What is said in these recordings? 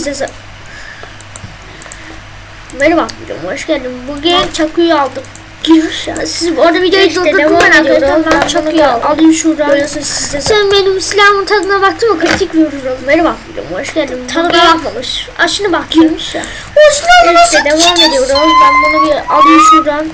sesi. Merhaba videom hoş geldin. Bugün çakıyı aldım. Giriş ya. Siz orada videoyu İşte durdurdum ben ediyorum. arkadaşlar. Ben çakıyı aldım. Alayım şuradan. Böylesi sizde de. Sen benim silahımın tadına baktın mı? Kritik vururum. Merhaba videom hoş geldin. Tadı Bugün- da yapmamış. Aşını bak girmiş ya. O silahını İşte devam ediyoruz. Ben bunu bir alayım şuradan.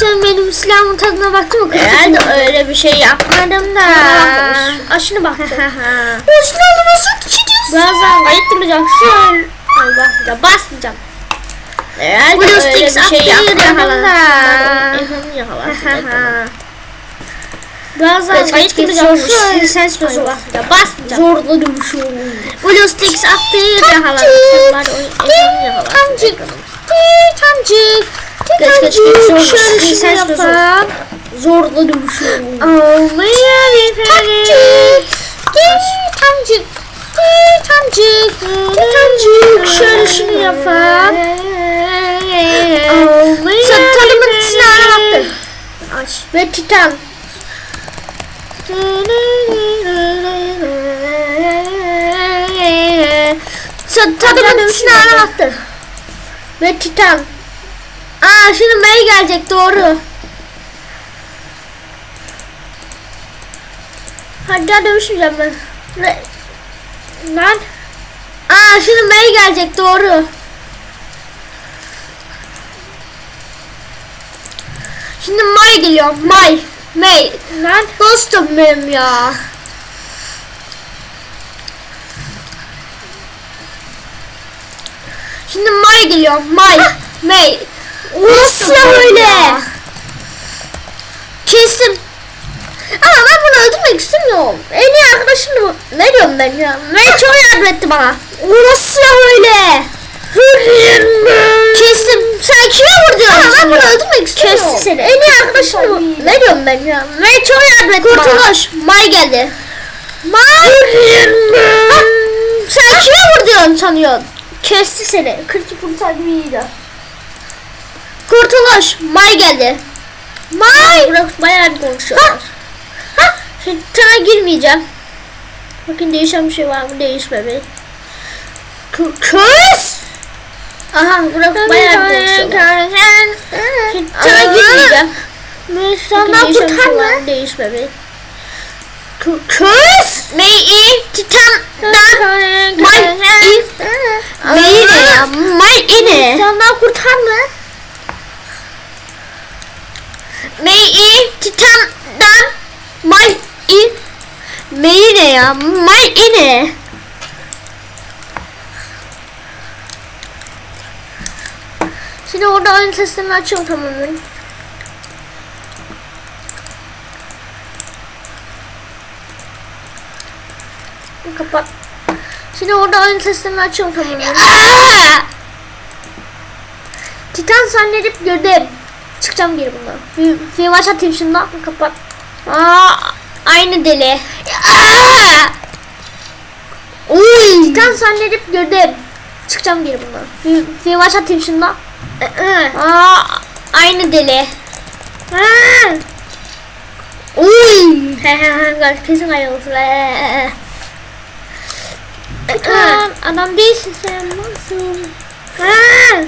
Sen benim silahımın tadına baktın mı? Herhalde öyle bir şey yapmadım da. Tadına bakmamış. Aşını baktım. Silahını nasıl Birazdan ayıp duracak. Şöyle. Ay bak ya basmayacağım. Herhalde Blue Sticks bir şey. Birazdan Geç, ayıp geç, duracak. geç, Şöyle geç. ses Ay bozu bak Ya basmayacağım. Zorla dövüşüyorum. Blue Sticks atlayı yakaladım. Sen bari o ilhamı yakala. Tancık. Tancık. Geç, geç, geç. Şöyle bozu. yapalım. Zorla dövüşüyorum. Olmaya bir Tancık. Tancık. Tancık. Tancık. Şöyle şunu yapalım. Tanımın silahına baktın. Aç. Ve Titan. Tadımın silahına baktın. Ve Titan. Aa şimdi May gelecek doğru. Hadi daha dövüşmeyeceğim ben. Lan. Aa şimdi May gelecek doğru. Şimdi May geliyor. May. May. Lan. Dostum benim ya. Şimdi May geliyor. May. May. Nasıl öyle? Kestim. Ama ben bunu öldürmek istemiyorum. En iyi arkadaşım da bu. Ne diyorum ben ya? May çok yardım etti bana. Nasıl öyle? Kestim. Sen kime vurdun? Ama ben bunu öldürmek istemiyorum. Kesti seni. En iyi arkadaşım da bu. Ne diyorum ben ya? May çok yardım etti bana. Kurtuluş. May geldi. May. Sen kime vurdun sanıyorsun? Kesti seni. Kritik vursaydı iyiydi. Kurtuluş. May geldi. May. Bırak bayağı bir konuşuyorlar. Ha. Sana girmeyeceğim. Bakın değişen bir şey var mı? Değişmedi. K- Kız. Aha bırak bayağı bir. Şimdi sana girmeyeceğim. Şey kurtarma. Değişmedi. K- Kız. Mei Titan'dan May. Mei ne ya? May ne? Senden kurtarma. Mei Titan'dan May in. Mei ne ya? May ne? Şimdi orada oyun seslerini açıyorum tamamen. Kapat. Şimdi orada oyun seslerini açıyorum tamamen. Titan zannedip gördüm. Çıkacağım geri bundan. Bir, bir maç atayım şundan. Kapat. Aa, aynı deli. Aa! Uy. Zannedip gördüm. Çıkacağım geri bundan. Bir, maç atayım şundan. Aa, aynı deli. Aa! Uy. Kesin ayrılsın. Titan adam değilsin sen nasıl? Ha,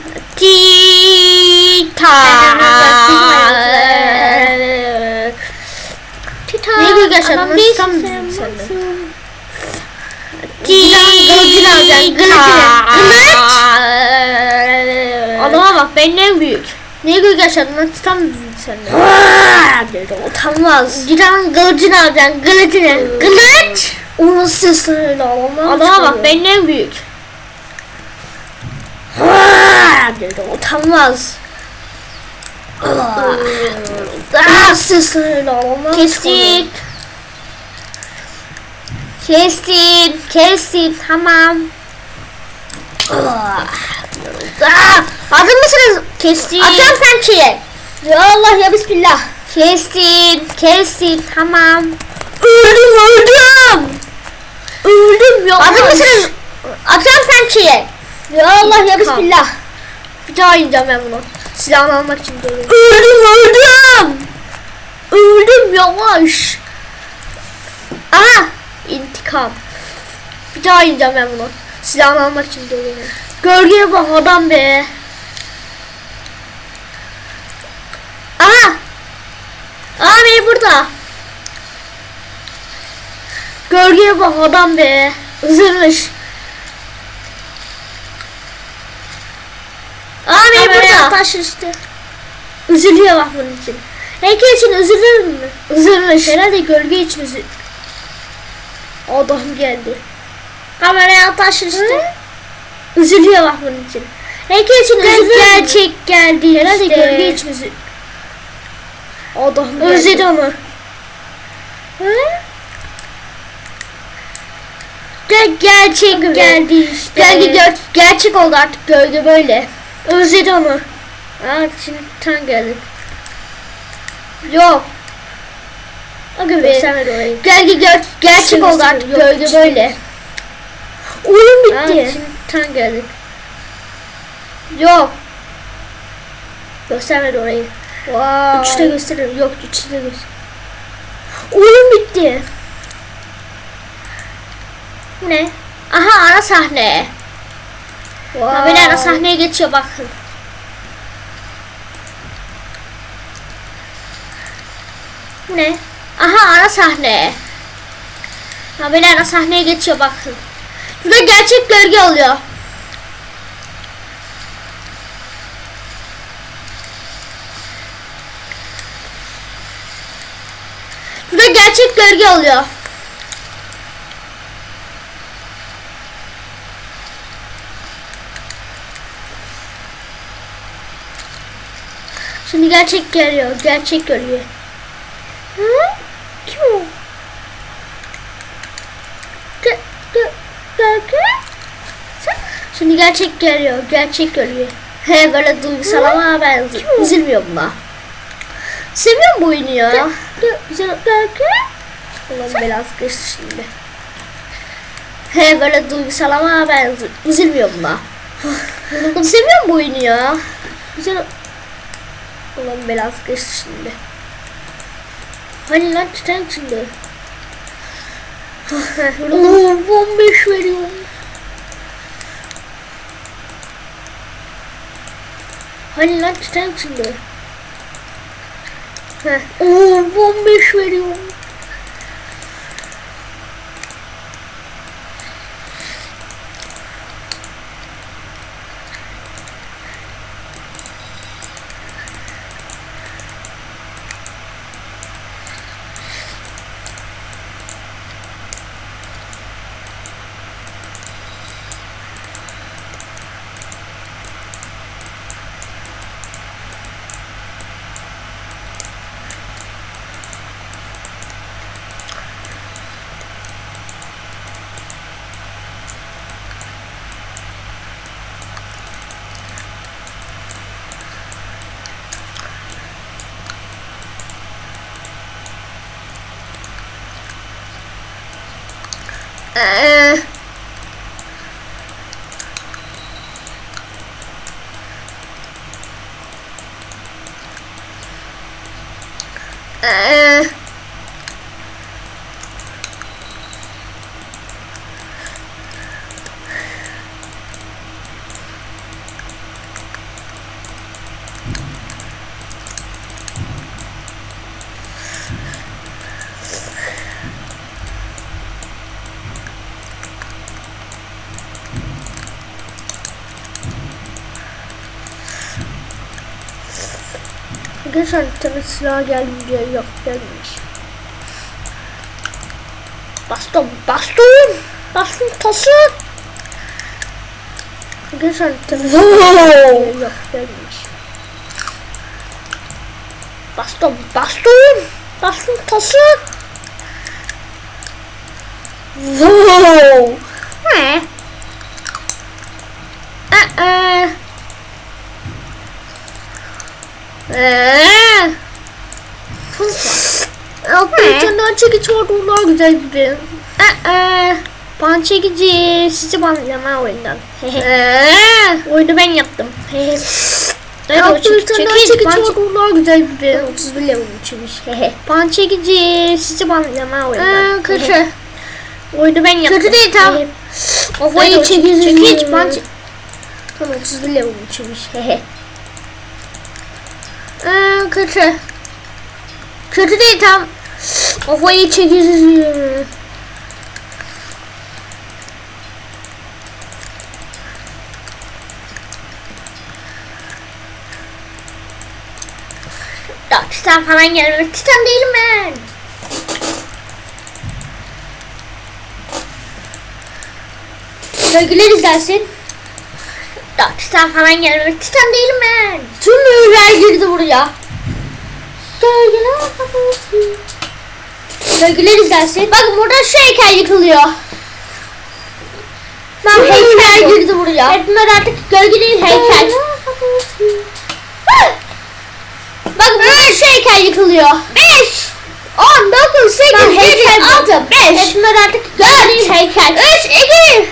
Titan. Titan. Ne güzel yaşadın, tam sen, sen de. nasıl? Kılıcını alacaksın. Kılıcını. Adama bak benim en büyük. Ne büyük yaşadın lan titan büyük senden. Dedi utanmaz. Titan kılıcını alacaksın kılıcını. Kılıç. Onun sesleri ağlamaya Adama bak benim en büyük. Dedi utanmaz. Ah, Onun sesleri ağlamaya Kestik. Kestim. Kestim. Tamam. Ah, hazır mısınız? Kestim. Atıyorum pençeyi. Ya Allah ya Bismillah. Kestim. Kestim. Tamam. Öldüm öldüm. Öldüm ya. Hazır mısınız? Atıyorum pençeyi. Ya Allah ya Bismillah. Bir daha ineceğim ben bunu. Silahını almak için geliyorum. Öldüm öldüm. Öldüm yavaş. Aha. intikam. Bir daha ineceğim ben bunu. Silahını almak için geliyor. Gölgeye bak adam be. Aha. Abi burada. Gölgeye bak adam be. Üzülmüş. Abi burada. Taş işte. Üzülüyor bak bunun için. Heykel için üzülür mü? Üzülmüş. Herhalde gölge için üzü... Adam geldi. Kameraya taş işte. Üzülüyor bak bunun için. Heykel için üzülür Gerçek geldi Herhalde işte. gölge için üzü... Adam geldi. Özledi onu. Gel gerçek geldi işte. Gerçek oldu artık gölge böyle. Özledi onu. Aa şimdi tam geldik. Yok. Aga be. Orayı. Gölge gör gerçek oldu artık gölge böyle. Oyun Aa, bitti. şimdi tam geldik. Yok. Göstermedi orayı. Wow. Üçte gösteriyor. Yok üçte gösteriyor. Oyun bitti. Bu ne? Aha ara sahne. Wow. Ara sahneye geçiyor bakın. Bu ne? Aha ara sahne. Haberi ara sahneye geçiyor bakın. Burada gerçek gölge oluyor. Burada gerçek gölge oluyor. Şimdi gerçek geliyor. Gerçek gölge. Hı? Kim o? Gö gölge? Sen- Şimdi gerçek geliyor. Gerçek gölge. He böyle duygusal ama ben üzülmüyorum buna. Seviyorum bu oyunu ya. Gö- Gö güzel gölge. Ulan belası geçti şimdi. He böyle duygusal ama ben üzü- üzülmüyorum buna. Seviyorum bu oyunu ya. Güzel. Ulan belası geçti şimdi. Hani lan tutan şimdi. Oo 15 veriyorum. Hani lan tutan şimdi. Heh. Oo 15 veriyorum. Ee, ee, Arkadaşlar bir tane silah geldi diye yok gelmemiş. baston, baston, baston tası. Arkadaşlar bir tane Wow. silah geldi diye yok gelmemiş. Baston, baston, baston tası. Wow. Ne? Ee. Ee. Altta bir çekiç vardı onlar güzel gibi. Ee. Pan çekici. Sizi banlayacağım oyundan. Ee. Oyunu ben yaptım. Evet, o Altta bir çekiç, tane daha çekiç, çekiç pan vardı onlar güzel gibi. 31 level içmiş. Pan çekici. Sizi banlayacağım oyundan. Ee, kötü. Oyunu ben yaptım. Kötü değil, tamam. Kafayı çekici. çekici. Tam 31 level. Hehe. Ee, kötü. Kötü değil tam. Kafayı çekici. Ya Titan falan gelmiyor. Titan değilim ben. Sevgiler izlersin. Ya Titan falan gelmiyor. Titan değilim ben. Tüm mühürler girdi buraya. Gölgeler kapatıyor. Gölgeler izlersin. Bakın burada şu heykel yıkılıyor. Ben heykel girdi buraya. Hepimler artık gölge değil heykel. Bakın burada şu heykel yıkılıyor. 5 10 9 8 Ben 7 heykel 6 5 Hepimler artık gölge değil heykel. 3 2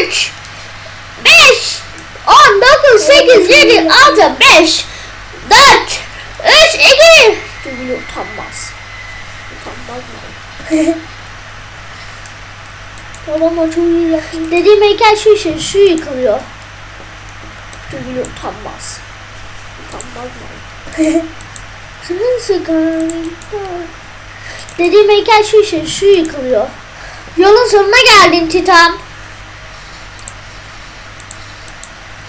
3 5 10 9 8 7 6 5 4 3 2 Çünkü utanmaz. Utanmaz mı? Tamam o çok iyi yaptın. Dediğim heykel şu şey şu yıkılıyor. Çünkü utanmaz. Utanmaz mı? Senin sigarında. Dediğim heykel şu şey şu yıkılıyor. Yolun sonuna geldin Titan.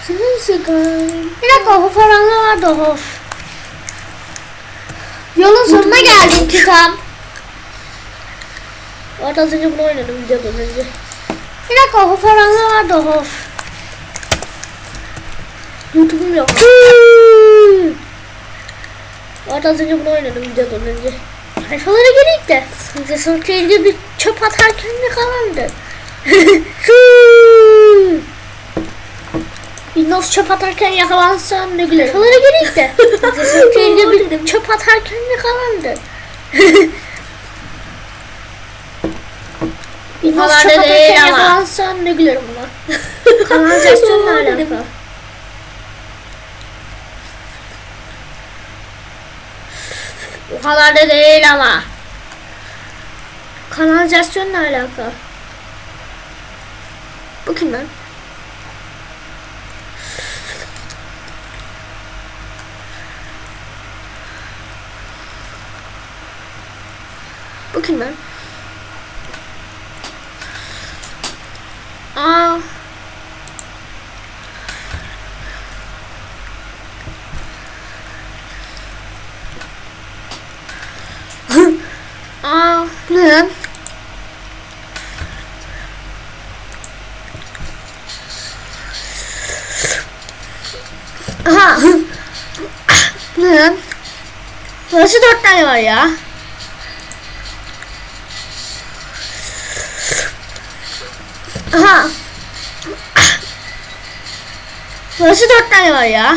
Senin sigaran. Bir dakika o falan vardı of. Yolun sonuna geldin Titan. Orada az önce bunu oynadım videodan önce. Bir dakika o falan vardı of. YouTube'um yok. Orada az önce bunu oynadım videodan önce. Sayfalara gireyim de. Size sırtıyla bir çöp atarken yakalandı. Windows çöp atarken yakalansam ne güler. Sayfalara gireyim de. Sırtıyla bir çöp atarken yakalandı. Windows çöp atarken ama. yakalansam ne gülerim buna. Kanalizasyonla alakalı. O kadar da değil ama. Kanalizasyonla alakalı. Bu kim lan? Bu kim lan? Aa. Aa, ne? Aha. ne? Burası dört tane var ya. Aha. Burası dört tane var ya.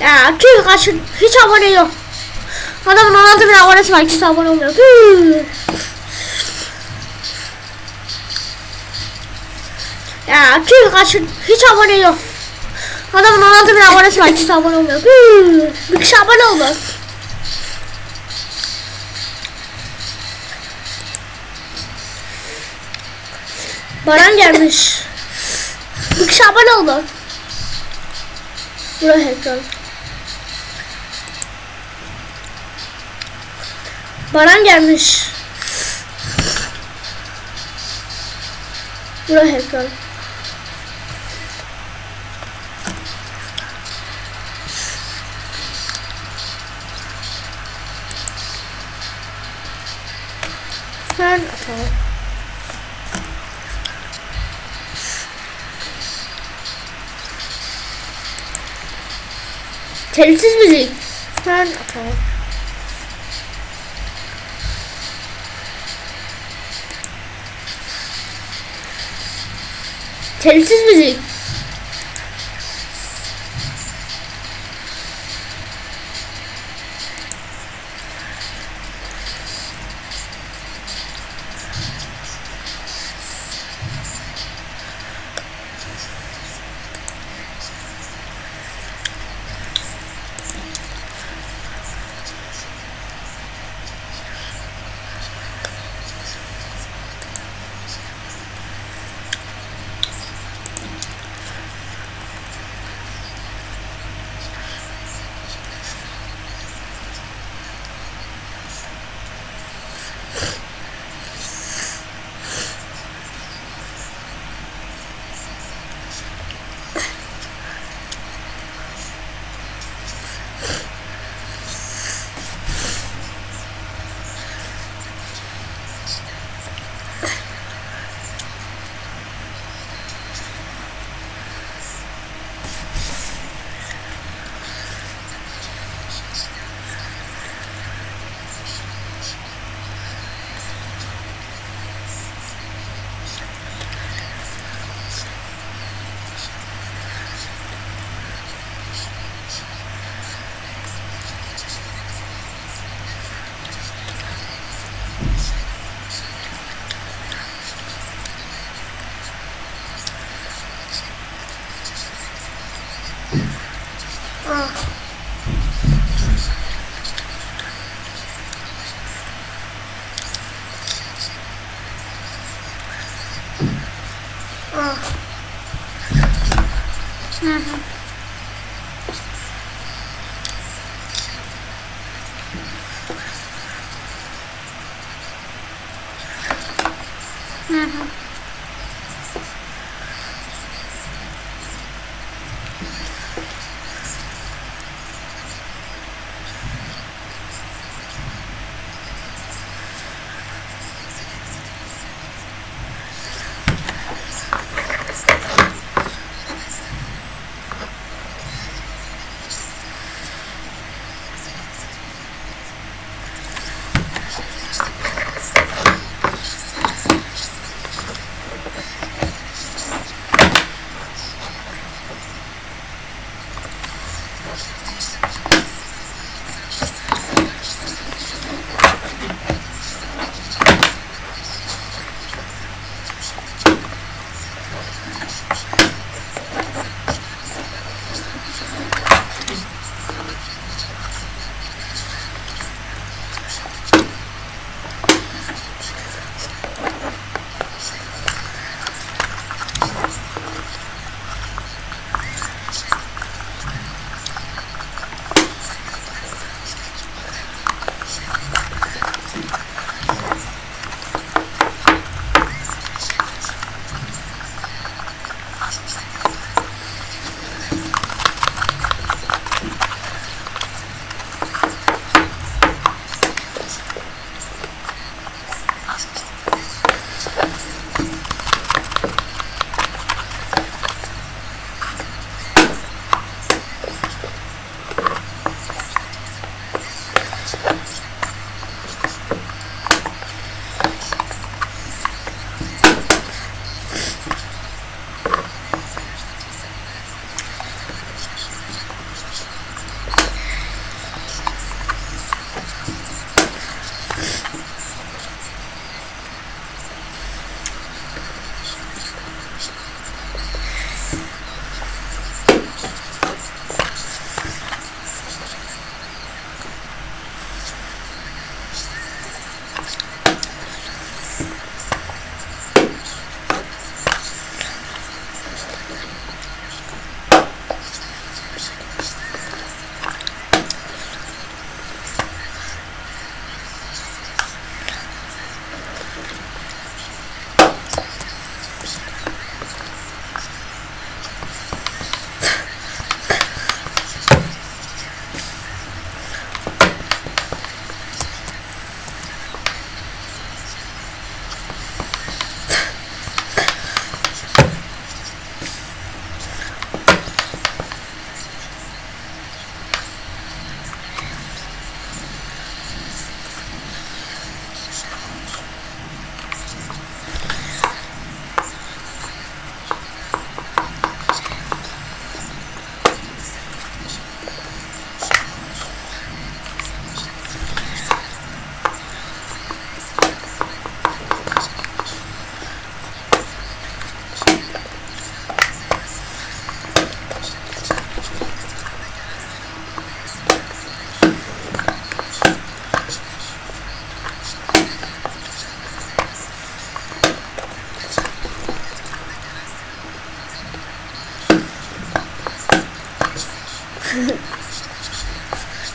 Ya tüh kaçın. Hiç abone yok. Adamın 16 bin abonesi var. Kimse abone olmuyor. Ya tüh kaçın. Hiç abone yok. Adamın 16 bin abonesi var. Kimse abone olmuyor. Hıh. Bir kişi abone oldu. Baran gelmiş. Bir kişi abone oldu. Buraya ekran. Baran gelmiş. Buraya ekran. Sen atalım. Telsiz Ben okay. Telsiz müzik. Ah.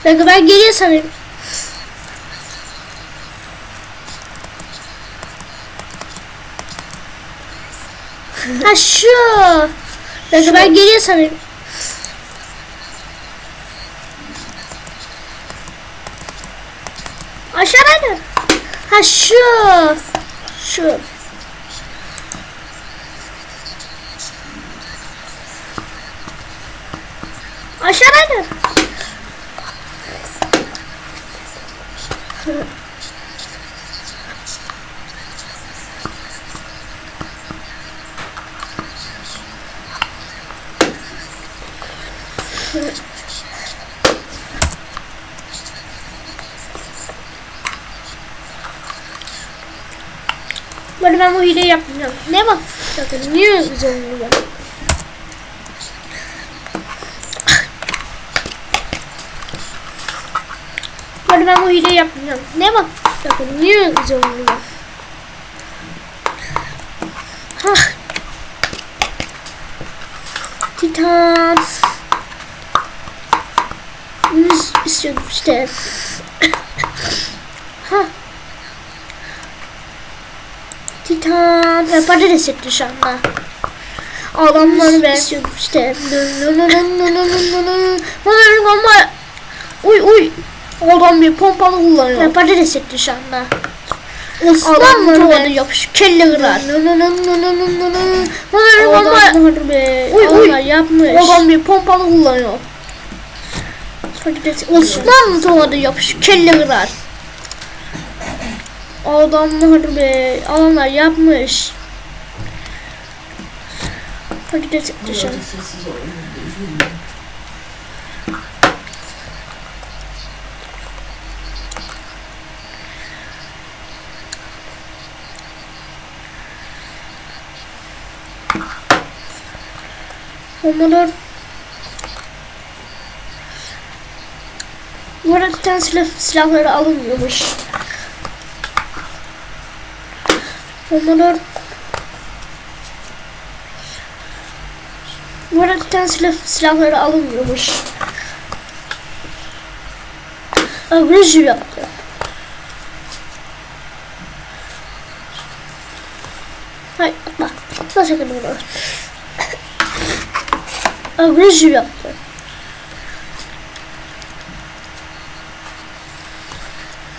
Dakika ben geliyor sanırım. ha şu. Dakika ben geliyor sanırım. Aşağıdaydı. Ha şu. Şu. Aşağıdaydı. Böyle ben bu hileyi yapmayacağım. Ne bak? Niye güzel oluyor? ben bu hileyi yapmayacağım. Ne bak? Bakın niye öldüreceğim bunu? Ha. Titan. Bunu istiyordum işte. ha. Titan. Ya patates etti şu anda. Adamları ben- istiyordum işte. Uy uy. Adam bir pompalı kullanıyor. ya patates etti şu anda. Adamları tuvalı ben- yapış. Kelle kırar. Ama Adamlar be. Uy, uy. Yapmış. Adam bir pompalı kullanıyor. Osmanlı tuvalı yapış. Kelle kırar. Adamlar be. Adamlar yapmış. Patates etti şu an. Arada Titan silah, silahları alınmıyormuş. Arada Titan silah, silahları alınmıyormuş. Agresif yaptı. Hayır atma. Atma sakın onu. Agresif yaptı.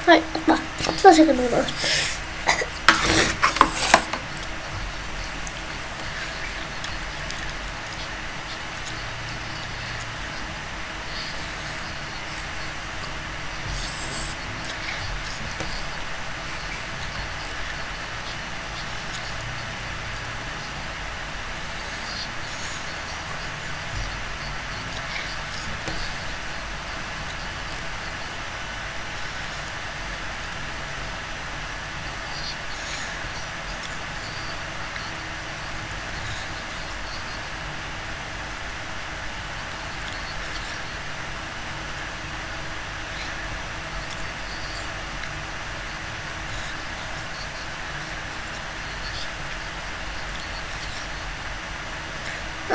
Hayır atma. Atma sakın onu.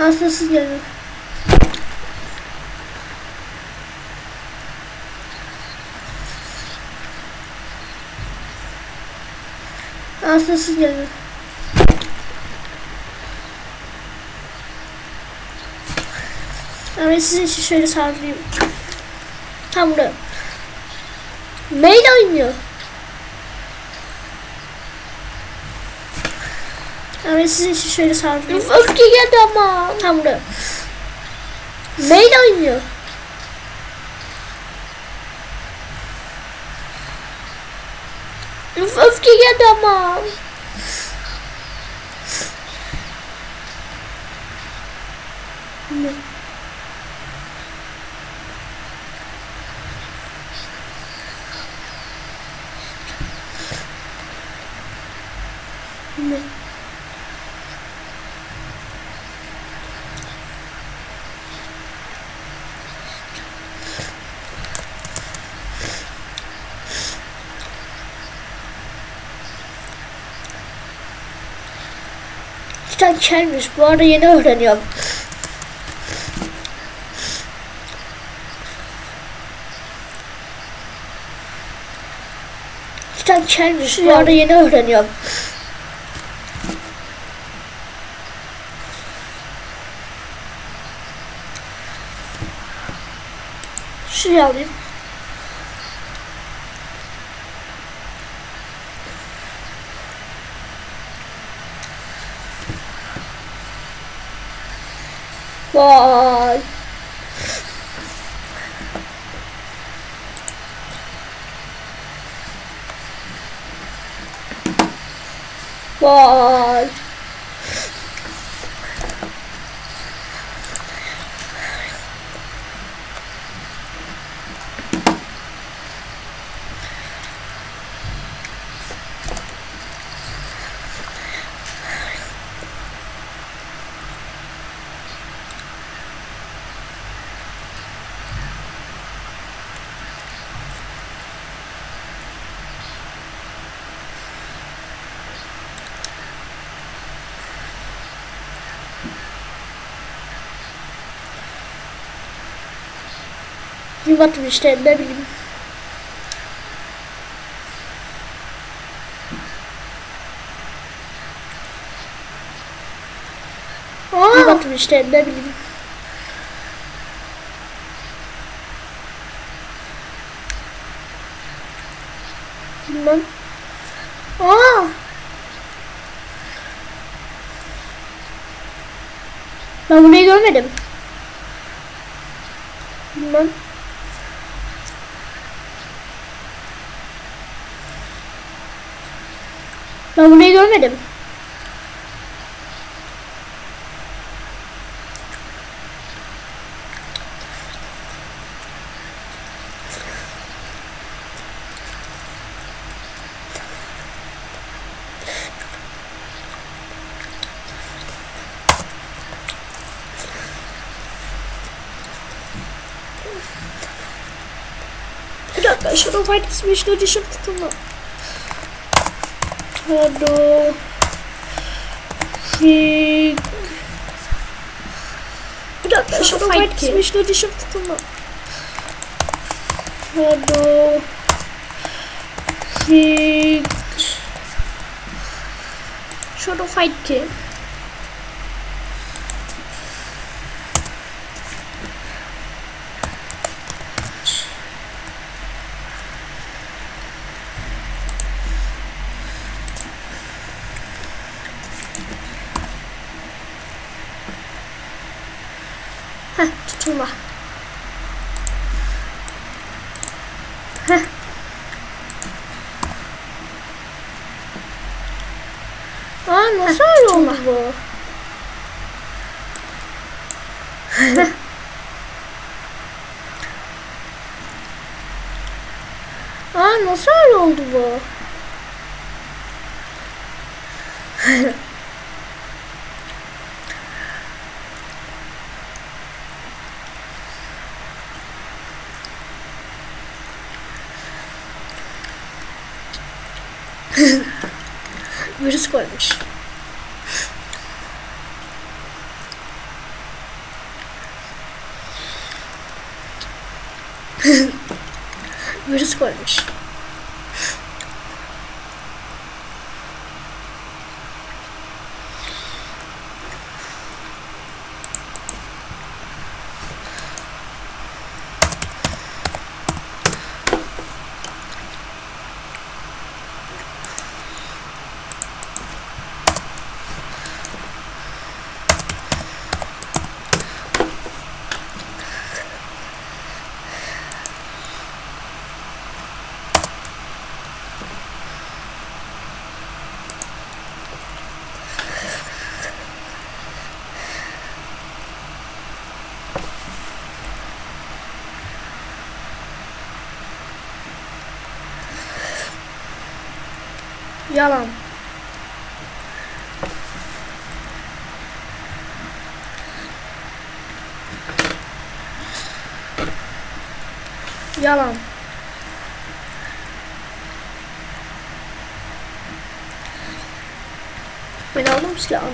Gelin. Aslında siz gelin. Evet sizin için şöyle saldırayım. Tam buraya. Mail oynuyor. Evet sizin için şöyle saldırayım. Üf, öfke geldi ama. Tam buraya. Mail oynuyor. Üf, öfke geldi ama. Ne? Ne? Titan kelmiş. Bu arada yeni öğreniyorum. Titan kelmiş. Bu arada yeni öğreniyorum. Şuraya alayım. god. Whoa. Yuvatım işte ne bileyim. Aa, işte ne bileyim. Bilmem. aa. Ben burayı görmedim. Bilmem. Ben burayı görmedim. Bir dakika Shadow Fight Special Edition kutumda. Shadow Fight Bir dakika Shadow Fight. Special Edition kutumda. Shadow Fight Shadow Fight ki. Heh, tutulma. Heh. Aa nasıl öyle oldu bu? Aa nasıl öyle oldu bu? escolhas. coisas. escolhas. Yalan. Ben aldım silahını.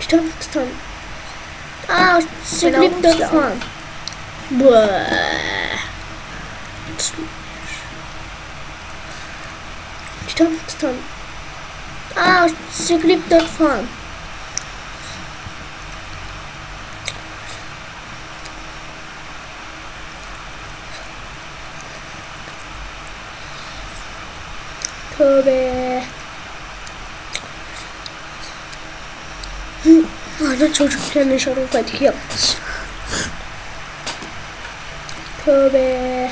Tutam tutam. Aa, sıklık. Buaa. Tutam tutam. Aa, sıklık da Tövbe. Hı, Arda çocukken de şarap patik yapmış. Tövbe.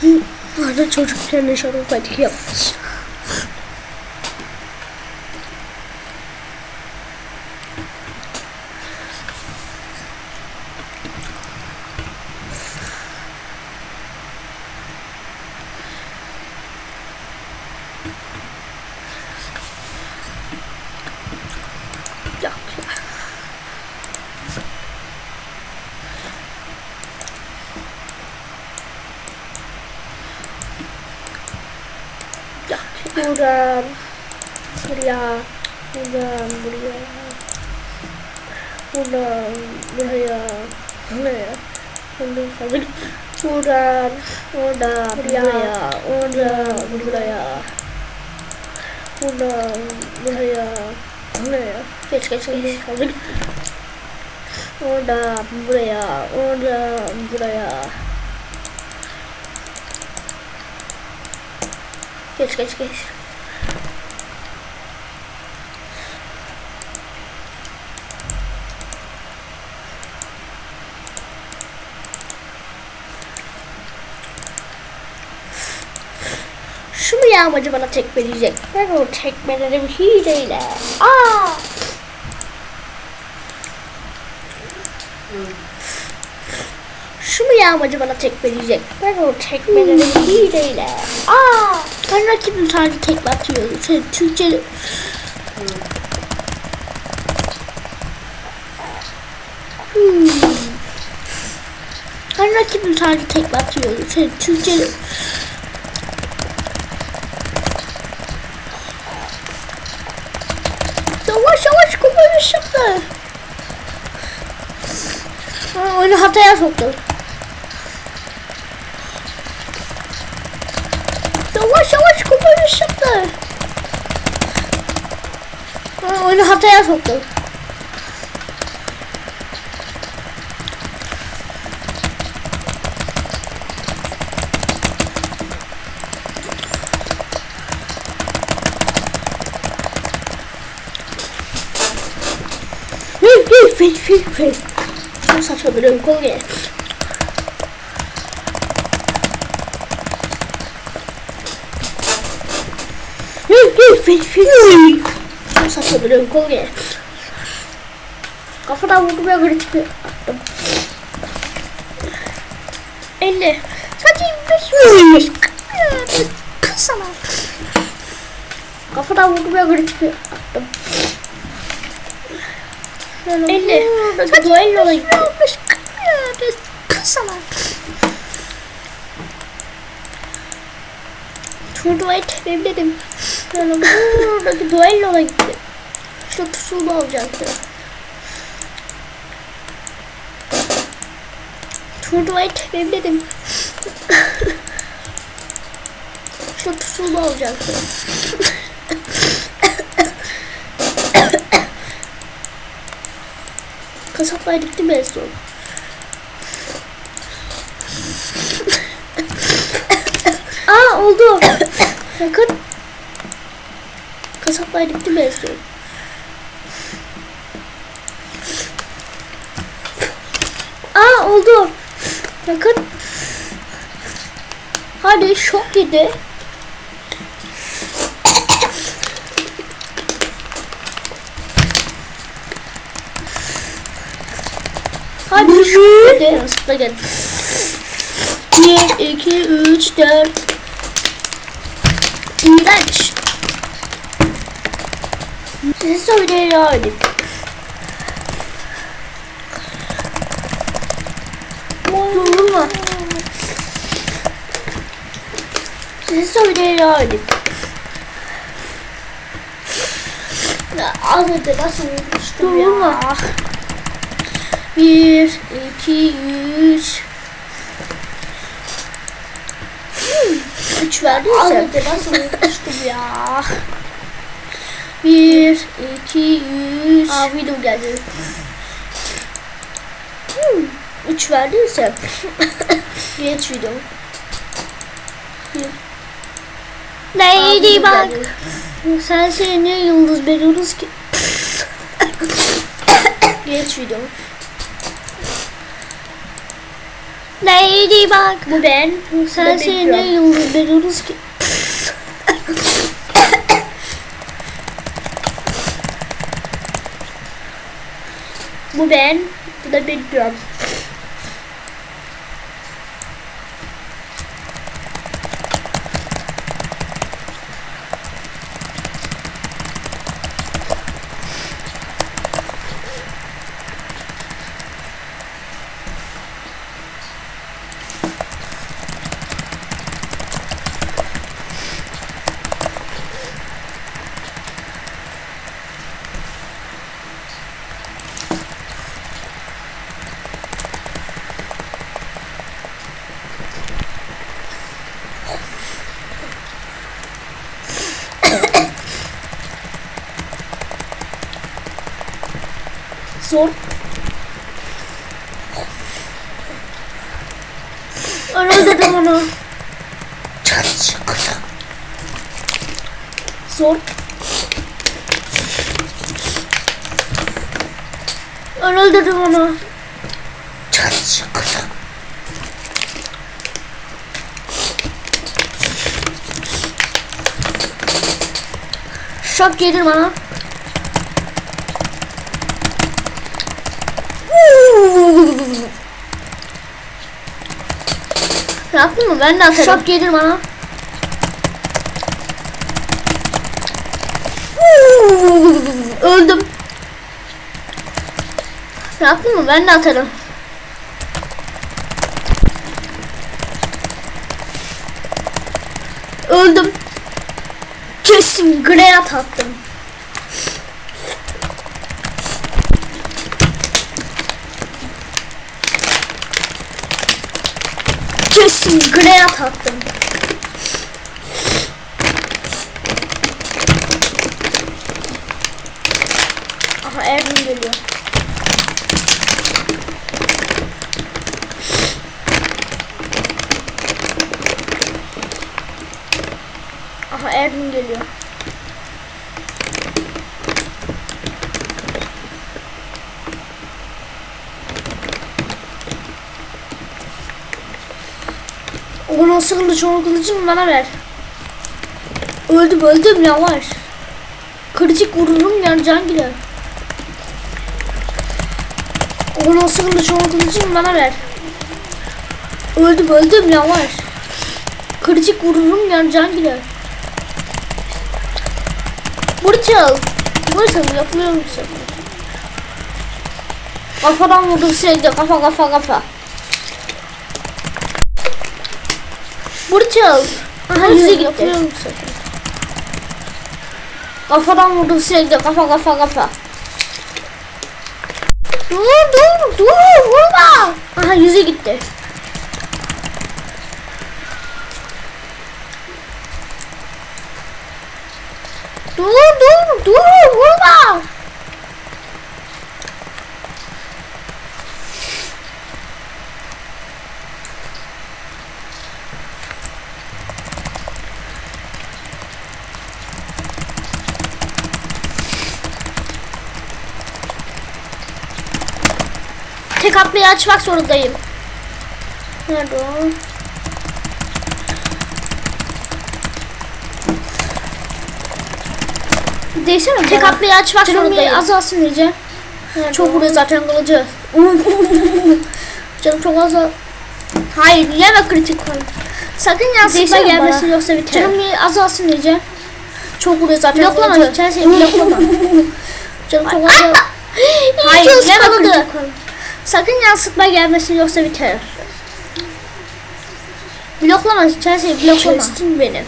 Hı, Arda çocukken de şarap patik yapmış. Yok ya. Yok ya. Buradan. Buraya. Buradan buraya. Buradan buraya. Buraya. Buradan fazla git. Buradan. Oradan buraya. Oradan buraya. Buradan buraya. Buraya. Geç geç geç. Fazla git. Oradan buraya. Oradan buraya. Geç geç geç. Şu mu yağmacı bana tekmeleyecek? Ben o tekmelerim hileyle. Aa! Şu mu yağmacı bana tekmeleyecek? Ben o tekmelerim hileyle. Aa! Ben rakibim sadece tekme atıyor. Şey, Türkçe... Hmm. Ben rakibim sadece tekme atıyor. Şey, Türkçe... Yavaş yavaş koparmış yaptı. Ha, oyunu hataya soktu. Yavaş yavaş koparmış yaptı. Ha, oyunu hataya soktu. Fil fil fil fil fil. Çok saçma bir oyun kolu gel. Fil fil fil fil fil. Çok saçma bir oyun kolu gel. Kafadan vurdum ya böyle çıkıyor. Attım. 50. Sadece 25 Kız sana. Kafadan vurdum ya böyle çıkıyor. Attım. 50. Hadi duello olayım. Kısana. Tebrikledim. Yani buradaki duello'ya gitti. Şu pusulu olacaktı. Turnuvayı. Şu pusulu olacaktı. Kasaplar gitti mi en son? Aa oldu. Sakın. Kasaplar gitti mi son? Aa oldu. Bakın. Hadi şok yedi. Hadi şok yedi. Aslında gel. 1, 2, 3, 4. İğrenç. Size söyleyeyim. Vurma. Size söyleyeyim. Ya, Az önce nasıl vurmuştum ya. Bir, iki, üç. Hmm, Üç verdiyse. Az önce nasıl vurmuştum ya. Bir, iki, üç. Aa video geldi. Hmm, üç verdiyse. Geç video. Neydi bak. Sen şey niye yıldız veriyoruz ki? Geç video. Neydi bak. Bu ben. Sen Bu Big niye yıldız veriyoruz ki? Bu ben. Bu da Big Drum. Yaptın mı? Ben de atarım. Şok yedir bana. Öldüm. Yaptın mı? Ben de atarım. Öldüm. Kesin grenat attım. Grenat attım. Aha Erdoğan geliyor. Aha Erdoğan geliyor. O nasıl kılıç o kılıcını bana ver. Öldüm öldüm yavaş. Kritik vururum yani can gider. O nasıl kılıç o kılıcını bana ver. Öldüm öldüm yavaş. Kritik vururum yani can gider. Burçal. Burçal yapılıyor musun? Kafadan vurdum sürekli kafa kafa kafa. Burçal. Yüze gitti. Kafadan vurdum sürekli kafa kafa kafa. Dur dur dur vurma. Aha yüze gitti. Dur dur dur vurma. Tek atmayı açmak zorundayım. Nerede o? Değsene Tek atmayı açmak zorundayım. azalsın iyice. Çok vuruyor zaten kılıcı. Canım çok az. Hayır yeme kritik koy. Sakın yansıtma gelmesin yoksa biter. Canım azalsın iyice. Çok vuruyor zaten bloklama, kılıcı. Bloklama. Canım çok az. Hayır yeme kritik koy. Sakın yansıtma gelmesin yoksa biter. Bloklama Chelsea bloklama. Kestin beni.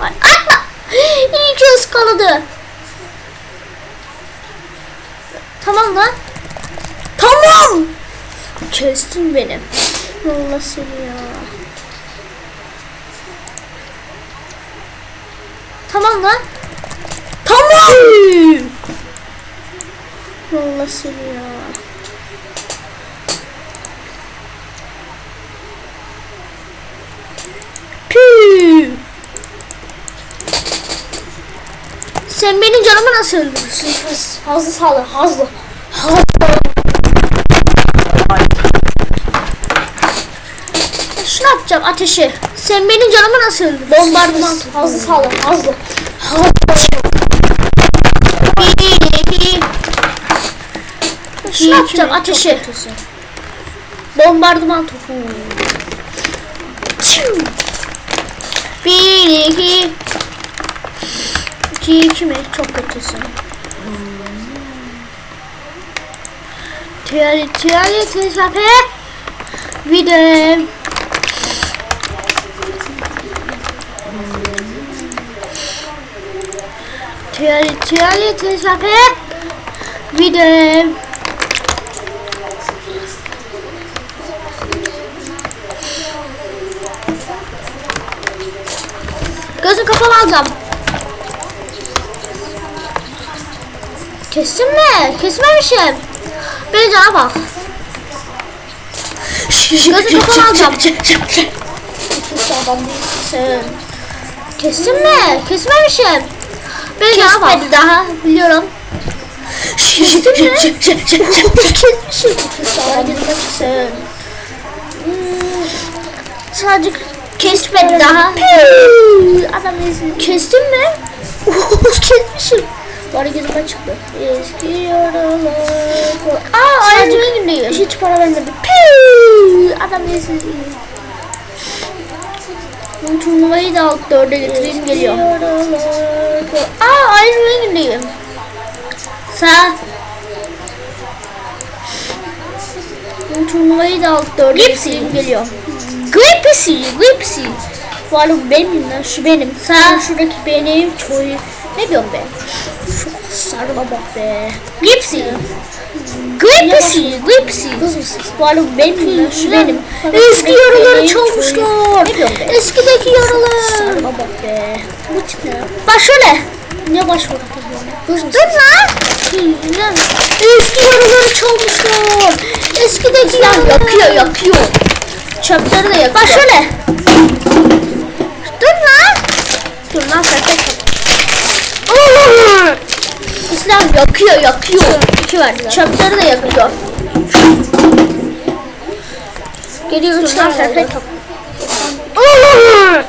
Atma. İyi ki ıskaladı. Tamam lan. Tamam. Kestin beni. Allah seni ya. Tamam lan. Tamam. Allah seni ya. Sen benim canımı nasıl öldürürsün? Hazlı sağlı, hazlı. Hazlı. Şunu yapacağım ateşi. Sen benim canımı nasıl öldürürsün? Bombardıman. Hazlı sağlı, hazlı. Hazlı. Şunu yapacağım ateşi. Bombardıman topu. Bir, iki. İki, iki mi? Çok kötüsün. Tiyali, tiyali, tesape. Bir de... Tiyali, tiyali, tesape. Gözüm kapalı alacağım. Kestin mi? Kesmemişim. Beni cana bak. Gözü kapalı alacağım. Kestin mi? Kesmemişim. Beni cana bak. Kesmedi daha biliyorum. Kestin mi? Sadece Kesmedi daha. Adam değilsin. Kestin mi? Kesmişim. Bari gözüme çıktı. Eski yaralar. Aa aynı günündeyim. Hiç para vermedi. Adam değilsin. Bu turnuvayı da alt dörde getireyim geliyor. Aa aynı günündeyim. Sağ. Bu turnuvayı da alt dörde getireyim geliyor. Gripsy. Gripsy. Bu arada benim lan şu benim. Sen şuradaki benim çoğu. Ne diyorum ben? Şu sarıma bak be. Gripsy. Kız mısın? Bu arada benim lan şu benim. Eski yaraları çalmışlar. Eskideki yaralar. Sarıma bak be. Bu tip ne? Bak şöyle. Ne başvuru Kız mısın? Dur lan. Eski yaraları çalmışlar. Eskideki yaralar. yakıyor yakıyor. Çöpleri de yakıyor. Bak şöyle. Dur lan. Dur lan sakın. İslam yakıyor yakıyor. İki verdiler. Çöpleri de yakıyor. Geliyor üç tane. Oo.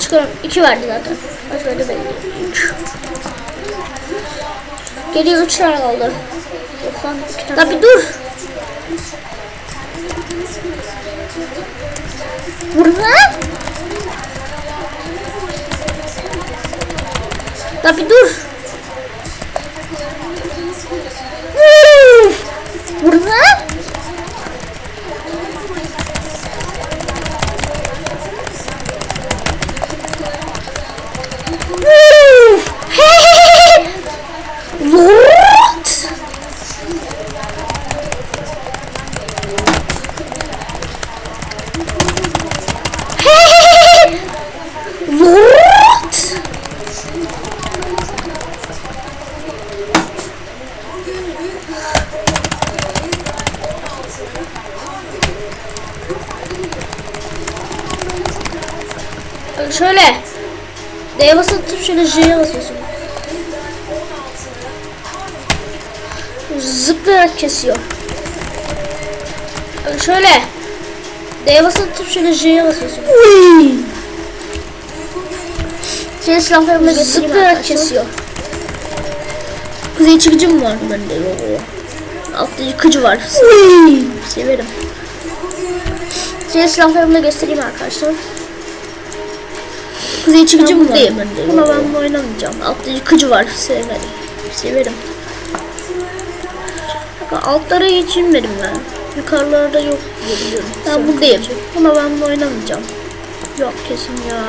Çıkarım. İki verdi zaten. Başka da belli. Üç. Geliyor üç tane kaldı. Lan bir dur. Burada. La bir dur. Uf! Burada. D'ye basıp şöyle J'ye basıyorsun. Zıplayarak kesiyor. Şöyle. D'ye basıp şöyle J'ye basıyorsun. Uy! Senin silahlarını da Zıplayarak kesiyor. Kuzey çıkıcı mı var bende? Yok. Altta yıkıcı var. Uy! Severim. Size silahlarımı da göstereyim arkadaşlar. Mı var buradayım. Buna ben oynamayacağım. Altta yıkıcı var. Severim. Severim. Bak, Altlara inmedim ben. Yukarılarda yok diye biliyorum. Ben buradayım. Buna ben oynamayacağım. Yok kesin ya.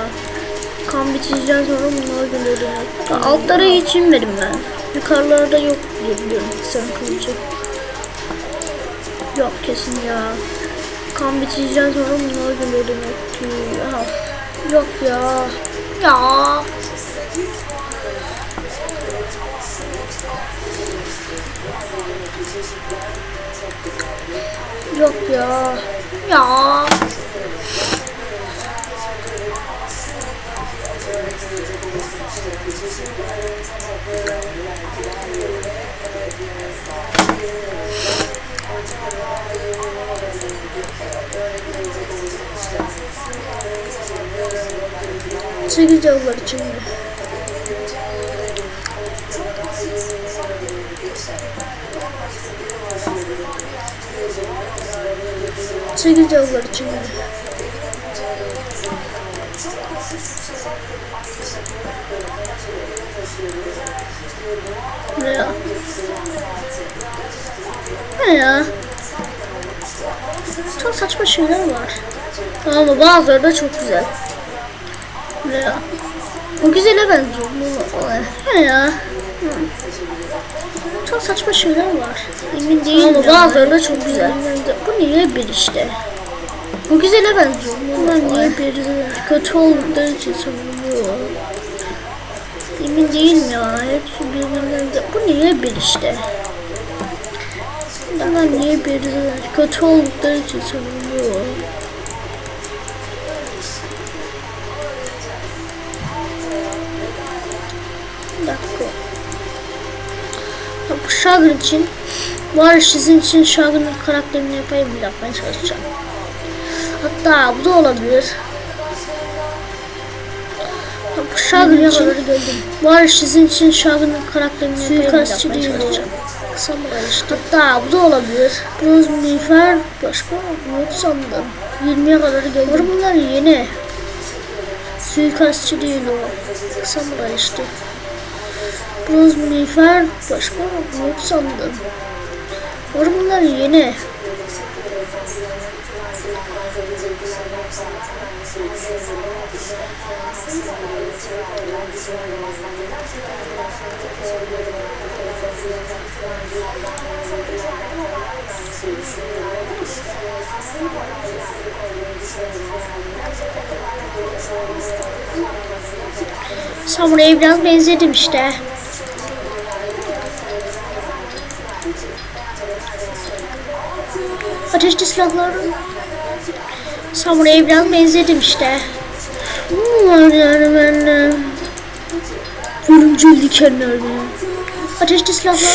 Kan bitireceğiz sonra bunları görüyorum. Bak, Altlara inmedim ben. Yukarılarda yok diye biliyorum. Sen kılıcı. Yok kesin ya. Kan bitireceğiz sonra bunları görüyorum. Ya. Yok ya. Ya. Yok ya. Ya. Sekiz yıllar içinde. Sekiz yıllar içinde. Ne ya? Ne ya? Çok saçma şeyler var. Ama bazıları da çok güzel. Ya? Bu güzele benziyor. Bu ya? Çok saçma şeyler var. Emin değilim Ama bazıları da çok güzel. Bu niye bir işte? Bu güzele benziyor. Bu niye bir kötü olduğu için savunuyor. Emin değilim ya. Hepsi birbirinden de. Bu niye bir işte? Bunlar niye bir kötü oldukları için sanılıyor? Bu Şagır için var sizin için Şagır'ın karakterini yapayım bir yapmaya çalışacağım. Hatta bu da olabilir. Bu Şagır için var sizin için Şagır'ın karakterini yapayım bir yapmaya çalışacağım. Hatta bu da olabilir. Bronz miğfer başka yok sandım. 20'ye kadar geldim. Bunlar yeni. Suikastçı değil o. Samuray işte. Bronz miğfer başka yok sandım. Var bunlar yeni. Samuray'a biraz benzedim işte. Ateşli silahlar. Samuray'a biraz benzedim işte. Hmm, yani ben de. Ölümcül dikenler mi? Ateşli silahlar.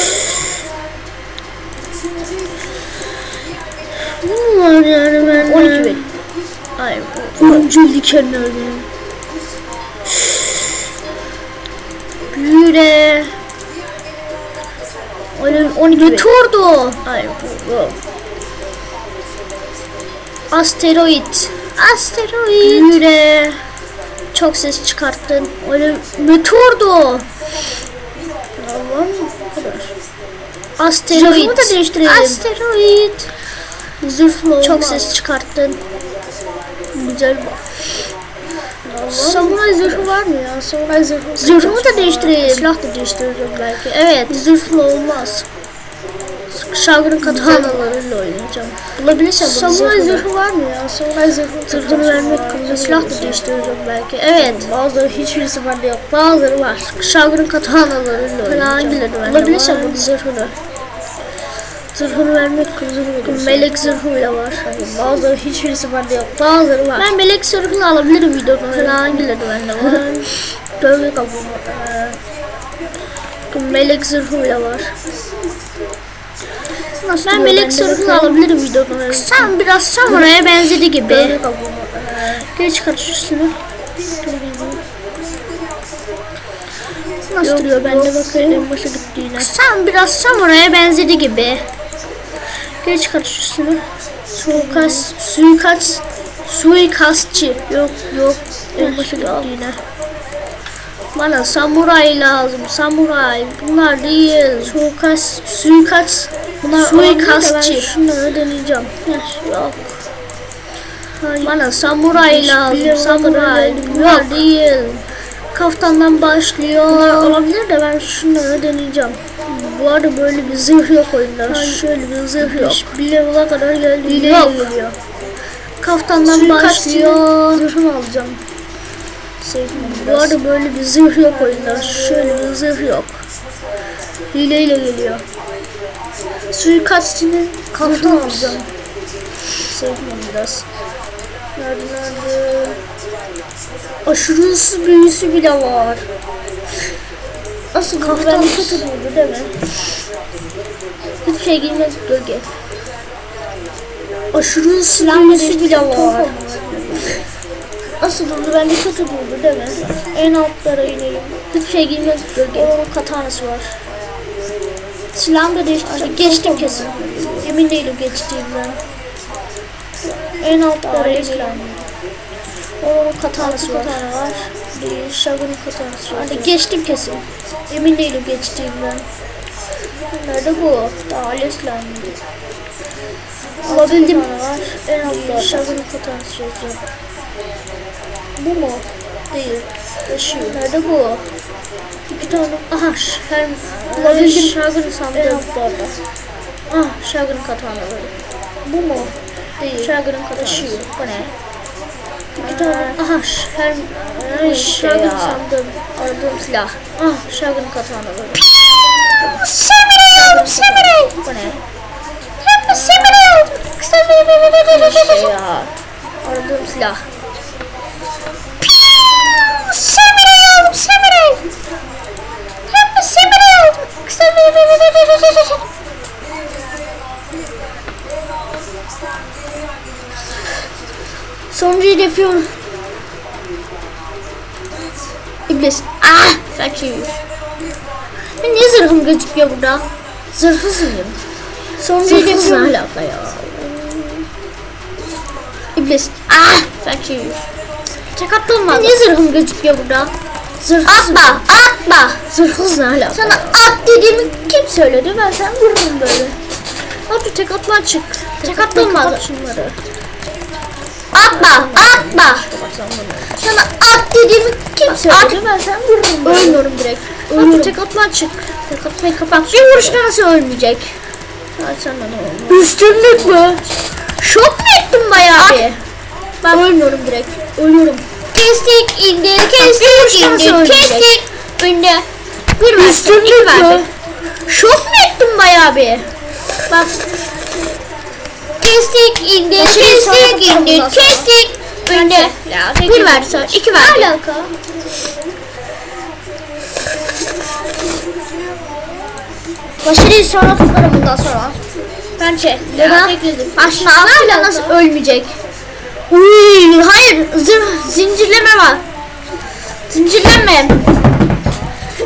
Hmm, yani ben de. 12 verin. Ay bu. Ölümcül dikenler mi? Büyüre. Öyle 12 Meteordu. Ay bu. bu. Asteroid. Asteroid. Büyüre. Çok ses çıkarttın. Öyle meteordu. Allah'ım kadar. Asteroid. Zırhımı da değiştirelim. Asteroid. Zırhlı Çok ses çıkarttın. Güzel bak. Samuray zırhı var mı ya? Samuray zırhı. Zırhımı da değiştireyim. Silah da değiştireceğim belki. Evet. Zırhlı olmaz. Şagır'ın katanalarıyla oynayacağım. Bulabilirsem bunu Samuray zırhı var mı ya? Samuray zırhı. Zırhını vermek kılını silah da değiştireceğim belki. Evet. Bazıları hiçbirisi bende yok. Bazıları var. Şagır'ın katanalarıyla oynayacağım. Hangileri bende Bulabilirsem bunu zırhını. Zırhını vermek kılını Melek zırhı bile var. Bazıları hiçbirisi bende yok. Bazıları var. Ben melek zırhını alabilirim videoda. Sana hangileri bende var? Gölge kabuğu. Melek zırhı bile var. Nasıl ben melek zırhını alabilirim videoda. Sen biraz samuraya benzedi gibi. Geç kaç üstünü. Nasıl yok, duruyor bende bakayım en başa gittiğine. Sen biraz samuraya benzedi gibi. Geç kaç üstünü. Suikast, suikast, suikastçı. Yok yok en başa gittiğine. Bana samuray lazım. Samuray. Bunlar değil. Suikast, suikast. Bunlar suikastçı. Şunları deneyeceğim. Yok. Hayır. Bana samuray lazım. Samuray. Bunlar değil. Kaftandan başlıyor. Bunlar olabilir de ben şunları deneyeceğim. Bu arada böyle bir zırh yok oyunda. Hayır. Şöyle bir zırh yok. Bir level'a kadar geldi. Yok. Kaftandan Suikastçı. başlıyor. Zırhını alacağım. Bu arada böyle bir zırh yok oyunda. Şöyle bir zırh yok. Hileyle geliyor. Suikastçının kaftanı alacağım. Sevmiyorum biraz. Nerede nerede? Aşırı ısı büyüsü bile var. Asıl kaftan kötü buldu değil mi? Hiçbir şey girmez gölge. Aşırı ısı büyüsü bile var. Asıl buldu bende kötü buldu değil mi? En altlara inelim. Hiçbir şey girmez gölge. Onun katanası var. Silahımı da değiştireceğim. Geçtim kesin. Emin değilim geçtiğimden. En altlara inelim. Onun katanası var. Katana var. Bir şagın katanası var. Hadi geçtim kesin. Emin değilim geçtiğimden. Nerede bu? Daha leslenmedi. Alabildim. En altta. Şagın katanası yazıyor. Bu mu? Değil. Yaşıyor. Nerede bu? İki tane. Aha şer. Bulabildim. Şagın sandım. Ah şagın katanaları. Bu mu? Değil. Şagın katanası. Bu ne? İki tane. Aha şer. Şagın sandım. Aradığım silah. Ah şagın katanaları. Samuray! Samuray! Bu ne? Samurai oldum. Şey ya. Aradığım silah. Samurai oldum. Samurai. Hem samurai oldum. Sonuncuyu yapıyorum. İblis. Ah! Şey Ben niye zırhım gözüküyor burada? Zırhsız mıyım? Sonuncuyu Zırhsız yapıyorum. ne alaka ya? İblis. Ah! Tek attım ben. Niye zırhım gözüküyor burada? Zırhsız Atma. mıyım? Atma. Zırhsız ne alaka? Sana at dediğimi kim söyledi? Ben sen vururum böyle. Hadi tek atma çık. Tek kapat şunları. atma. Atma. Sana at dediğimi kim Söyledi ben sen vururum böyle. Ölmüyorum direkt. Hadi tek atma çık. Tek atmayı kapat. Bir vuruşta nasıl ölmeyecek? Ay sen de ne oldu? Üstünlük mü? Şok mu ettin bayağı bir? Ben ölmüyorum direkt. Ölüyorum. Kestik indir kestik indir kestik. Önde. Bir. Üstünlük iki versin. Şok mu ettin bayağı bir? Bak Kestik indir sonra kestik indir sonra. kestik. önde. Bir versin. iki Ne verdi. alaka? Başarıyı sonra tutarım bundan sonra. Bence. Neden? Aşkına aklıyla nasıl ölmeyecek? Uy, hayır. Zırh, zincirleme var. Zincirleme.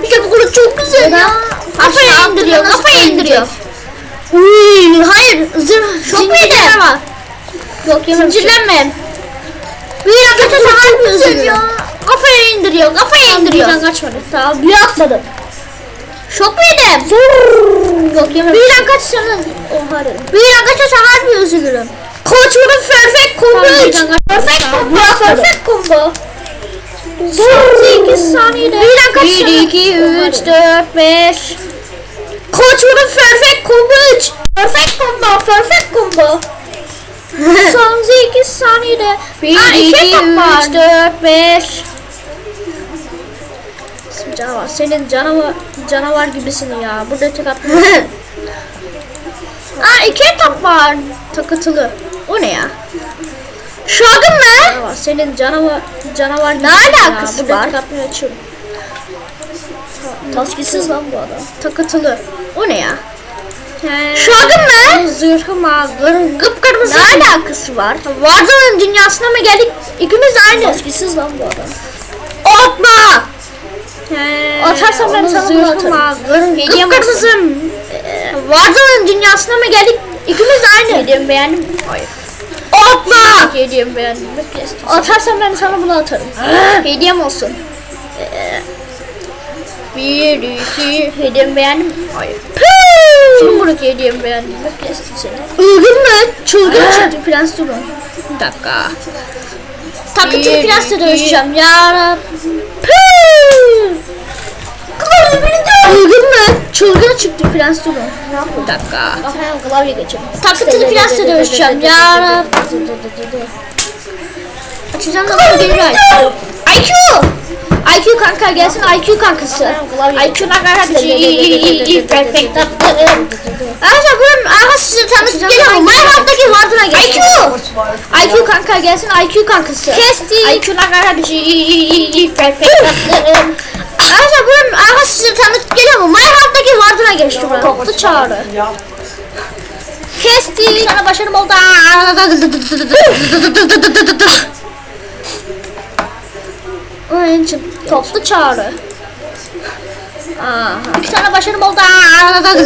İşte bu kılıç çok güzel ya. Aşkına indiriyor, kafayı indiriyor. Uy, hayır. Zırh, Çok zincirleme var. Yok yememişim. Zincirleme. Bir Çok harbi güzel ya. Kafaya indiriyor, kafaya indiriyor. birden kaçmadı. Tamam, bir atmadım. Şok yedim? Yok yememişim. Birden kaçsanız. Oha. Birden kaçarsa harbi üzülürüm. Koçmanın perfect combo Tamam, 3. birden kaç- Perfect combo. bir. Perfect combo. Son 8 saniyede. Birden kaçsana. 1, 2, 3, 4, 5. Koçmanın perfect combo 3. Perfect combo. Perfect combo. Son 8 saniyede. 1, Aa, 2, iki 3, etap var. 4, 5. Canavar. Senin canavar canavar gibisin ya. Burada tek atma. Aa iki etap var. Takıtılı. O ne ya? Şagın mı? Canavar. Senin canavar canavar gibisin alakası ya. Var? atmayı açıyorum. Taskisiz lan bu adam. Takıtılı. O ne ya? Şagın mı? Zırhım ağır. Kıpkırmızı. Ne alakası var? Warzone dünyasına mı geldik? İkimiz aynı. Taskisiz lan bu adam. Atma! Atarsan ben sana bunu atarım. Kıpkırmızım. Warzone dünyasına mı geldik? İkimiz aynı. Hediyemi beğendim. Hayır. Atma! Hediyemi beğendim. Atarsan ben sana bunu atarım. Hediyem olsun. Bir, iki, hediyemi beğendim. Hayır. Şimdi buradaki hediyemi beğendim. Kestim seni. Ilgın mı? Çılgın çıktı prens durun. Bir dakika. Takıntı Bir, prensle iki. dövüşeceğim. Yarabbim. Klavye beni de Çılgın mı? Çılgın çıktı prens durun. Bir dakika. Kafaya klavye geçelim. Takıntılı prensle dövüşeceğim. Yarabbim. Açacağım da bana gelir IQ. IQ! Kanka gelsin IQ kankası. IQ ne kadar perfect. Arkadaşlar buranın aha size tanıtıp geliyor. Minecraft'taki vardına gel. IQ! IQ kanka gelsin IQ kankası. Kestik. IQ ne kadar perfect. Arkadaşlar buranın aha size tanıtıp geliyor mu? Minecraft'taki vardına geçti buranın. Toplu çağrı. Kestik. Sana başarım oldu. Oyun için toplu çağrı. Aha. İki tane başarım oldu.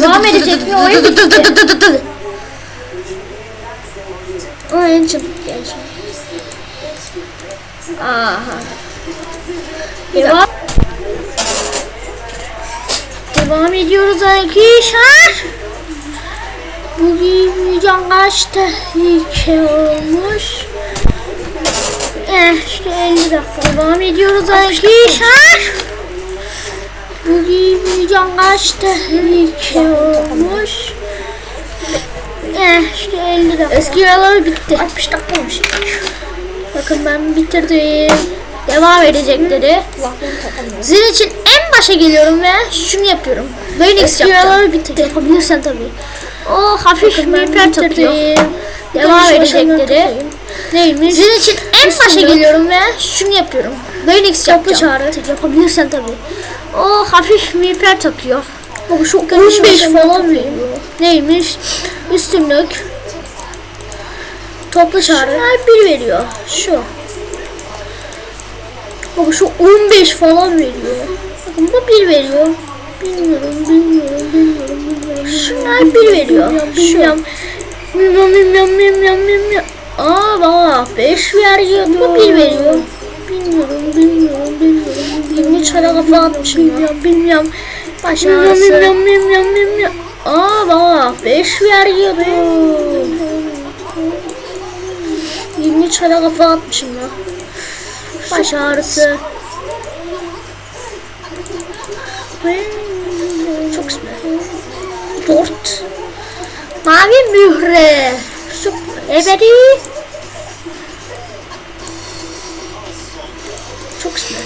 Devam edecek bir oyun bitti. Oyun için genç. Aha. Devam. Devam ediyoruz arkadaşlar. Bugün can kaç tehlike olmuş. Eh işte 50 dakika devam ediyoruz arkadaşlar. Bugün can kaç tehlike olmuş. Eh işte 50 dakika. Eski yaralar bitti. 60 dakika olmuş. Bakın ben bitirdim. Devam edecekleri. Sizin için en başa geliyorum ve şunu yapıyorum. Eski yapacağım. yaralar bitti. Yapabilirsen tabii. O hafif Bakın miğfer takıyor. Devam edecekleri. Neymiş? Sizin için en başa geliyorum ve şunu yapıyorum. Toplu yapacağım. çağrı. Yapabilirsen tabii. O hafif miğfer takıyor. Bak şu 15 15 falan veriyor. Neymiş? Üstünlük. Toplu çağrı. Şunlar bir veriyor. Şu. Bak şu 15 falan veriyor. Bakın bu 1 veriyor. Bilmiyorum, bilmiyorum, bilmiyorum, bilmiyorum. Şunlar bir veriyor. Bilmiyorum, bilmiyorum, bilmiyorum, bilmiyorum, bilmiyorum. Aa bak 5 veriyor. Bu 1 veriyor. Bilmiyorum, bilmiyorum, bilmiyorum. Bilmiyorum, çara kafa atmışım. Bilmiyorum, bilmiyorum. Baş Bilmiyorum, bilmiyorum, bilmiyorum, bilmiyorum. Aa bak 5 veriyordu. 20 çara kafa atmışım ya. Baş ağrısı. Çok güzel. Dört. Mavi mühre. Ebedi. çok güzel.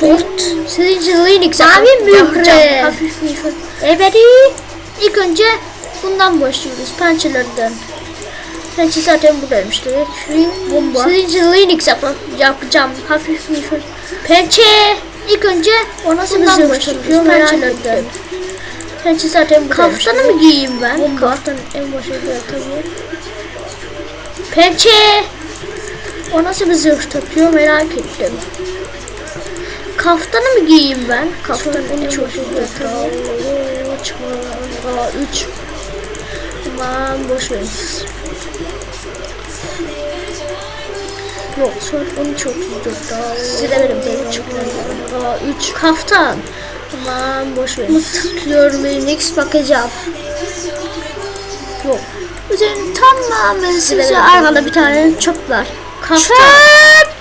Dört. Sizin Linux Mavi mühre. Ebedi. İlk önce bundan başlıyoruz. Pençelerden. Pençe zaten buradaymış direkt. Bomba. İçin Linux yap- yapacağım. Hafif mühür. Pençe. İlk önce ona bundan başlıyoruz, Pençelerden. Pençe zaten buradaymış. Kaftanı mı giyeyim ben? Bomba. Kaftan en başında tabii. Pençe. O nasıl bir zırh takıyor merak ettim. Kaftanı mı giyeyim ben? Kaftan en çok. Aa, üç. Aman boş ver. Yok son onu çok güzel. Daha Size de verim, değil, çok Aa, üç kaftan. Aman boş ver. Tıklıyorum Linux bakacağım. Yok. Üzerine tamamen size arkada bir tane çöp var. Kaftan. Çöp!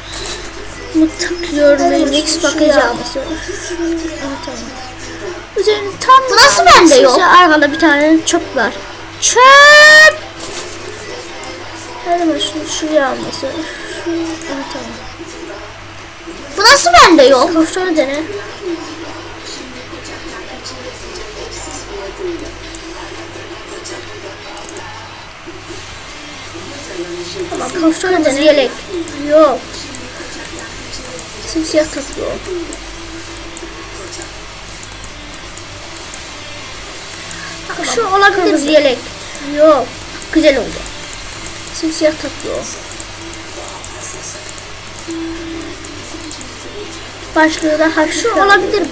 Bunu tıklıyorum. Linux bakacağım. Tamam. Üzerine tam Bu nasıl bende yok? Arkada bir tane çöp var. Çöp! Zaman şunu şuraya alması. Bu nasıl bende yok? Kaftanı dene. Kaftanı Kırmızı dene. yelek. Yok. Simsiyah takıyor. Şu olabilir yelek. Yok. Güzel oldu. Simsiyah takıyor. Başlığı da hafif. Şu olabilir mi?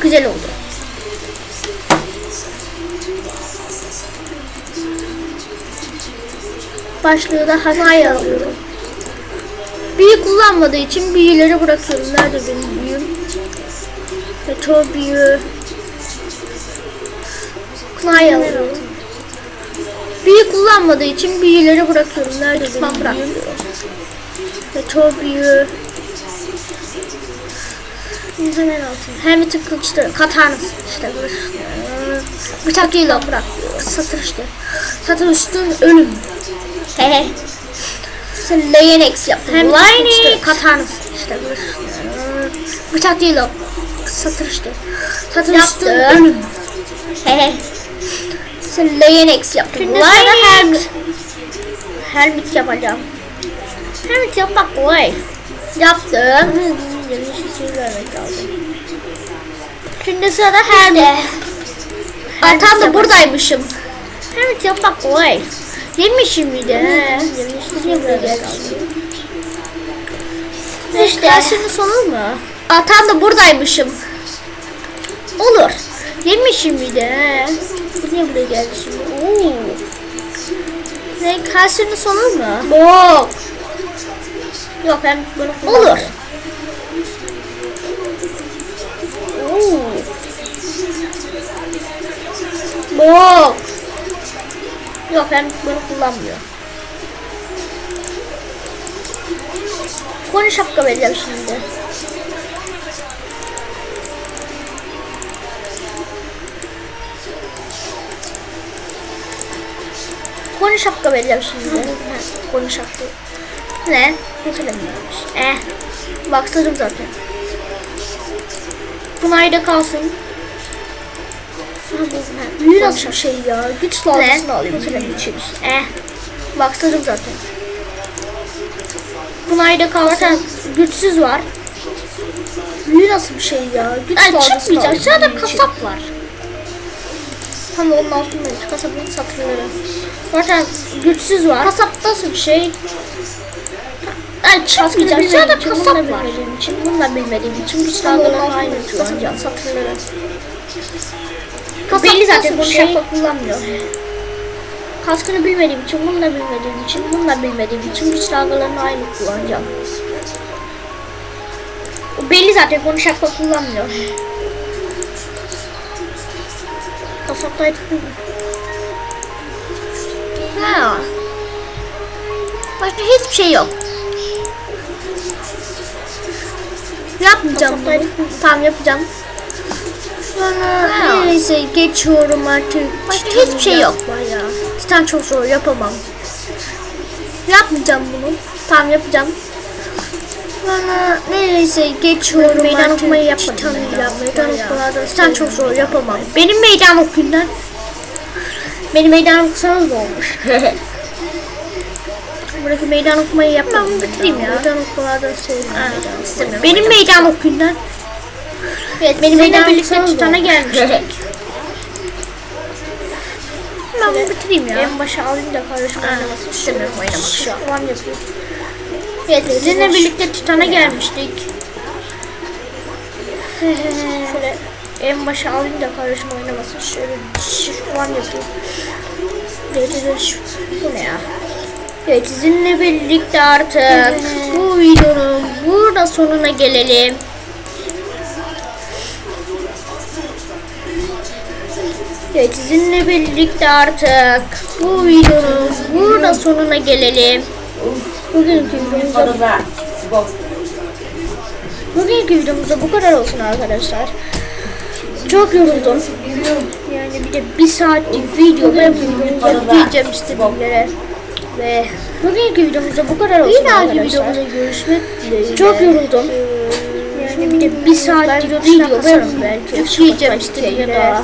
Güzel oldu. Başlığı da hafif alıyorum. Büyü kullanmadığı için büyüleri bırakıyorum. Nerede benim büyüm? Meteor büyü. Kınayı alıyorum. Büyü kullanmadığı için büyüleri bırakıyorum. Nerede benim Ben büyüm? Meteor büyü. Hemen altın. Hem bir kılıçları. Katanız. İşte. Bıçak değil o bırak. Satır işte. Satır üstün ölüm. Hehe. Sen Linux yaptın. Hem Linux. Linux. Katanız. İşte. Bıçak değil o. Satır işte. Satır üstün Yaptım. ölüm. Hehe. Sen Linux yaptın. Şimdi sana Linux. Helmet yapacağım. Helmet yapmak kolay. Yaptım. Yanlış isim vermek lazım. Şimdi sırada helmet. Ben tam da buradaymışım. Helmet yapmak kolay. Yemişim bir de. vermek lazım. İşte. Dersinin sonu mu? Aa, tam da buradaymışım. Olur. Yemişim bir de. niye buraya geldi şimdi? Oo. Renk kalsiyonun sonu mu? Bok. Yok ben bunu Olur. Oo. Yok ben bunu kullanmıyorum. Konu şapka vereceğim şimdi. Konu şapka vereceğim şimdi. Konu şapka. Ne? Ne söylemiyormuş. Eh. Baksırım zaten. Bunlar da kalsın. Büyü nasıl bir şey ya? Güç dalgasını alayım senin için. Eh. Baksırım zaten. Bunayda kalırken güçsüz var. Büyü nasıl bir şey ya? Güç dalgasını çıkmayacak. alayım Aşağıda senin için. kasap var. Tam onun altındayız. Kasabın satırları. Zaten güçsüz var. Kasap nasıl bir şey? Çıkmayacak. bilmediğim Aşağıda için, kasap da var. bilmediğim için, bunu da bilmediğim için güç Tam onun dalgalarını aynı kullanacağım satırları. Kasap Belli zaten bunu şey? şapka kullanmıyor. Kaskını bilmediğim için, bunu da bilmediğim için, bunu da bilmediğim için güç dalgalarını aynı kullanacağım. O belli zaten bunu şapka kullanmıyor. Kasaptaydık değil mi? Ha. Başka hiçbir şey yok. Yapmayacağım? Tamam yapacağım. Sonra neyse geçiyorum artık. Başka hiçbir şey yok. Ya. Titan çok zor yapamam. Yapmayacağım bunu. Tamam yapacağım. Sonra neyse geçiyorum Meydan artık. okumayı yapmadım yapmayı. Meydan Titan okumalarda Titan çok zor yapamam. Benim meydan okuyun lan. Benim meydan okusanız da olmuş. Buradaki meydan okumayı yapmadım. Ben bitireyim ya. Meydan okumalarda sevmiyorum. İstemiyorum. Benim meydan okuyun lan. Evet, Benim meydan birlikte olmuş. gelmiştik. Ben bunu bitireyim ya. En başa alayım da kardeşim oynamasın. istemiyorum oynamak. Şu an yapıyor. Evet, Sizinle birlikte Titan'a gelmiştik. Şöyle en başa alayım da kardeşim oynamasın. Şöyle şu an yapıyor. Evet, evet, şu. Bu ne ya? Evet sizinle birlikte artık bu videonun burada sonuna gelelim. Evet sizinle birlikte artık bu videonun burada sonuna gelelim. Bugünkü videomuzda Bugünkü videomuzda bu kadar olsun arkadaşlar. Çok yoruldum. Yani bir de bir saatlik video ben yükleyeceğim istediğim yere. Ve bugünkü videomuzda bu kadar olsun Bir dahaki videomuzda görüşmek dileğiyle. Çok yoruldum. Yani bir de bir saatlik video ben belki. yükleyeceğim istediğim yere.